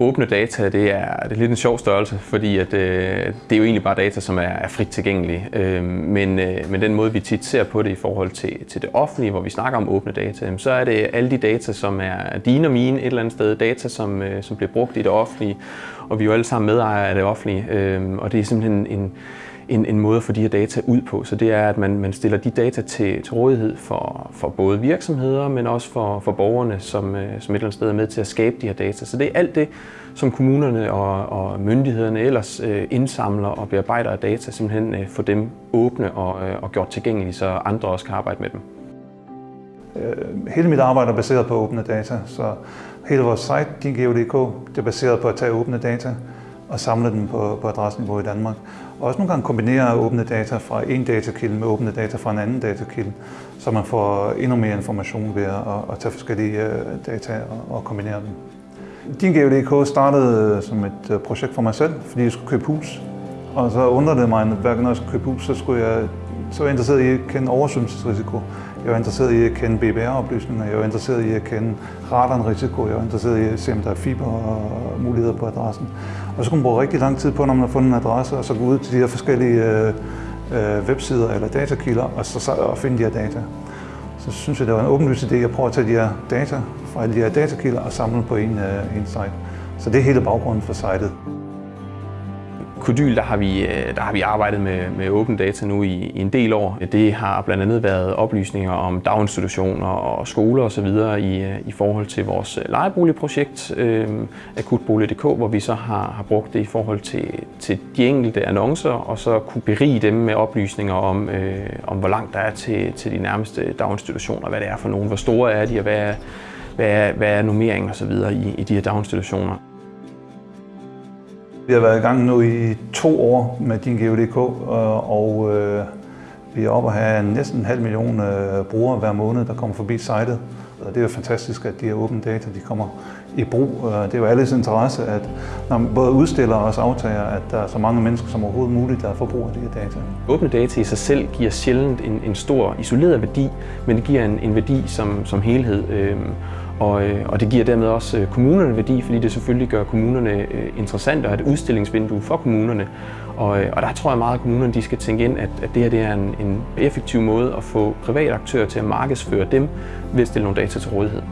Åbne data, det er, det er lidt en sjov størrelse, fordi at, øh, det er jo egentlig bare data, som er, er frit tilgængelige. Øh, men, øh, men den måde, vi tit ser på det i forhold til, til det offentlige, hvor vi snakker om åbne data, så er det alle de data, som er dine og mine et eller andet sted, data, som, øh, som bliver brugt i det offentlige, og vi er jo alle sammen medejere af det offentlige, øh, og det er simpelthen en, en, en måde at få de her data ud på. Så det er, at man, man stiller de data til, til rådighed for, for både virksomheder, men også for, for borgerne, som, øh, som et eller andet sted er med til at skabe de her data. Så det er alt det, som kommunerne og, og myndighederne ellers øh, indsamler og bearbejder af data, simpelthen øh, få dem åbne og, øh, og gjort tilgængelige, så andre også kan arbejde med dem. Øh, hele mit arbejde er baseret på åbne data, så hele vores site, dingeo.dk, det er baseret på at tage åbne data og samle dem på, på adresseniveau i Danmark. Og også nogle gange kombinere åbne data fra en datakilde med åbne data fra en anden datakilde, så man får endnu mere information ved at, at tage forskellige øh, data og, og kombinere dem. Din GVDK startede som et øh, projekt for mig selv, fordi jeg skulle købe hus. Og så undrede det mig, at hver gang jeg skulle købe hus, så, skulle jeg, så var jeg interesseret i at kende oversvømmelsesrisiko. Jeg var interesseret i at kende BBR-oplysninger, jeg var interesseret i at kende radonrisiko, jeg var interesseret i at se, om der er fiber og muligheder på adressen. Og så kunne man bruge rigtig lang tid på, når man har fundet en adresse, og så gå ud til de her forskellige øh, øh websider eller datakilder, og så og finde de her data. Så synes jeg, det var en åbenlys idé at prøve at tage de her data fra alle de her datakilder og samle på en, øh, en site. Så det er hele baggrunden for sitet. Kodyl, der har vi, øh, der har vi arbejdet med, med open data nu i, i en del år. Det har blandt andet været oplysninger om daginstitutioner og skoler osv. I, øh, i forhold til vores øh, lejeboligprojekt, øh, akutbolig.dk, hvor vi så har, har brugt det i forhold til, til de enkelte annoncer, og så kunne berige dem med oplysninger om, øh, om hvor langt der er til, til de nærmeste daginstitutioner, hvad det er for nogen, hvor store er de, og hvad er, hvad er, hvad er normeringen osv. I, i de her daginstitutioner. Vi har været i gang nu i to år med din GeoDK, øh, og øh, vi er oppe at have næsten en halv million øh, brugere hver måned, der kommer forbi sitet. Og det er jo fantastisk, at de her åbne data de kommer i brug. Det er jo alles interesse, at når man både udstiller og også aftager, at der er så mange mennesker som overhovedet muligt, der får brug af de her data. Åbne data i sig selv giver sjældent en, en stor isoleret værdi, men det giver en, en værdi som, som helhed. Øh, og øh, og det giver dermed også øh, kommunerne værdi, fordi det selvfølgelig gør kommunerne øh, interessante og et udstillingsvindue for kommunerne. Og, og der tror jeg meget, at kommunerne de skal tænke ind, at, at det her det er en, en effektiv måde at få private aktører til at markedsføre dem ved at stille nogle data til rådighed.